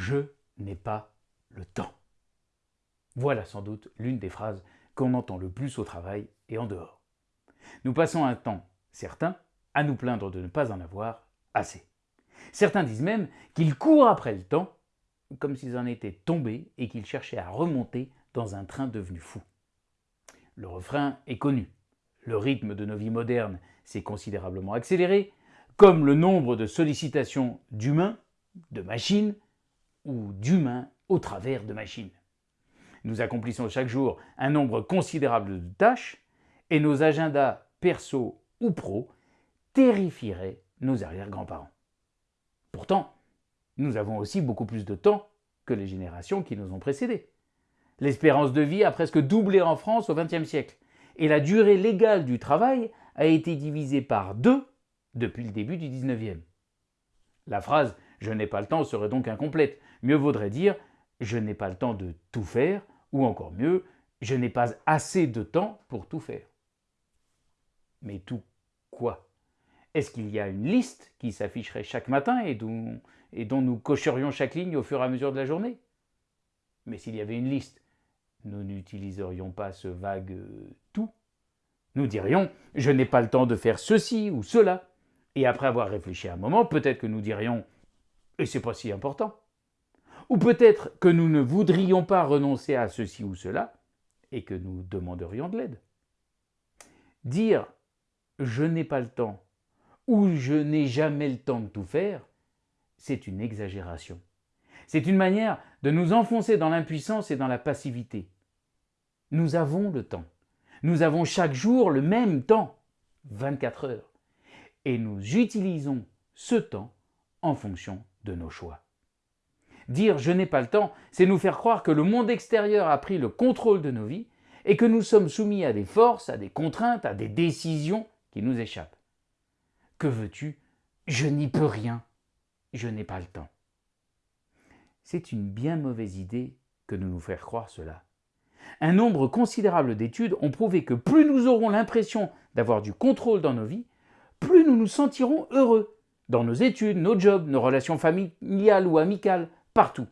Je n'ai pas le temps. Voilà sans doute l'une des phrases qu'on entend le plus au travail et en dehors. Nous passons un temps certain à nous plaindre de ne pas en avoir assez. Certains disent même qu'ils courent après le temps comme s'ils en étaient tombés et qu'ils cherchaient à remonter dans un train devenu fou. Le refrain est connu. Le rythme de nos vies modernes s'est considérablement accéléré, comme le nombre de sollicitations d'humains, de machines, ou d'humains au travers de machines. Nous accomplissons chaque jour un nombre considérable de tâches, et nos agendas perso ou pro terrifieraient nos arrière-grands-parents. Pourtant, nous avons aussi beaucoup plus de temps que les générations qui nous ont précédés. L'espérance de vie a presque doublé en France au XXe siècle, et la durée légale du travail a été divisée par deux depuis le début du XIXe. La phrase « je n'ai pas le temps » serait donc incomplète. Mieux vaudrait dire « je n'ai pas le temps de tout faire » ou encore mieux « je n'ai pas assez de temps pour tout faire ». Mais tout quoi? Est-ce qu'il y a une liste qui s'afficherait chaque matin et dont, et dont nous cocherions chaque ligne au fur et à mesure de la journée? Mais s'il y avait une liste, nous n'utiliserions pas ce vague euh, tout. Nous dirions « je n'ai pas le temps de faire ceci ou cela ». Et après avoir réfléchi un moment, peut-être que nous dirions « et c'est pas si important ». Ou peut-être que nous ne voudrions pas renoncer à ceci ou cela et que nous demanderions de l'aide. Dire « je n'ai pas le temps » ou je n'ai jamais le temps de tout faire, c'est une exagération. C'est une manière de nous enfoncer dans l'impuissance et dans la passivité. Nous avons le temps. Nous avons chaque jour le même temps, 24 heures. Et nous utilisons ce temps en fonction de nos choix. Dire « je n'ai pas le temps », c'est nous faire croire que le monde extérieur a pris le contrôle de nos vies et que nous sommes soumis à des forces, à des contraintes, à des décisions qui nous échappent. Que veux-tu? Je n'y peux rien. Je n'ai pas le temps. C'est une bien mauvaise idée que de nous faire croire cela. Un nombre considérable d'études ont prouvé que plus nous aurons l'impression d'avoir du contrôle dans nos vies, plus nous nous sentirons heureux, dans nos études, nos jobs, nos relations familiales ou amicales, partout.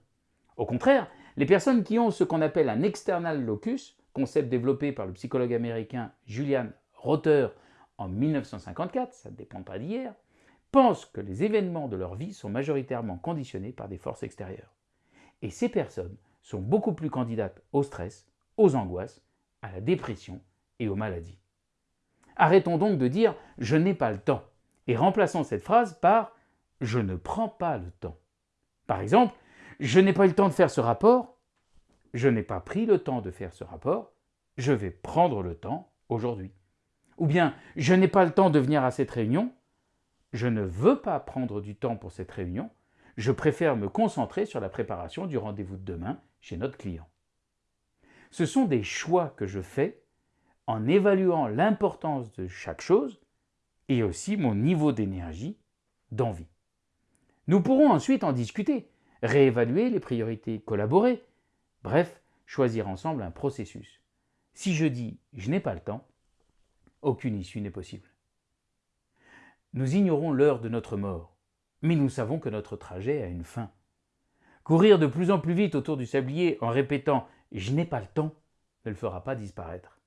Au contraire, les personnes qui ont ce qu'on appelle un external locus, concept développé par le psychologue américain Julian Rother en 1954, ça ne dépend pas d'hier, pensent que les événements de leur vie sont majoritairement conditionnés par des forces extérieures. Et ces personnes sont beaucoup plus candidates au stress, aux angoisses, à la dépression et aux maladies. Arrêtons donc de dire « je n'ai pas le temps » et remplaçons cette phrase par « je ne prends pas le temps ». Par exemple, « je n'ai pas eu le temps de faire ce rapport »,« je n'ai pas pris le temps de faire ce rapport »,« je vais prendre le temps aujourd'hui ». Ou bien « je n'ai pas le temps de venir à cette réunion »,« je ne veux pas prendre du temps pour cette réunion », je préfère me concentrer sur la préparation du rendez-vous de demain chez notre client. Ce sont des choix que je fais en évaluant l'importance de chaque chose et aussi mon niveau d'énergie, d'envie. Nous pourrons ensuite en discuter, réévaluer les priorités, collaborer, bref, choisir ensemble un processus. Si je dis « je n'ai pas le temps », aucune issue n'est possible. Nous ignorons l'heure de notre mort, mais nous savons que notre trajet a une fin. Courir de plus en plus vite autour du sablier en répétant « je n'ai pas le temps » ne le fera pas disparaître.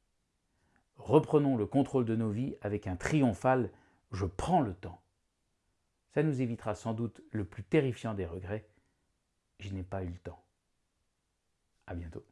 Reprenons le contrôle de nos vies avec un triomphal « je prends le temps ». Ça nous évitera sans doute le plus terrifiant des regrets « je n'ai pas eu le temps ». À bientôt.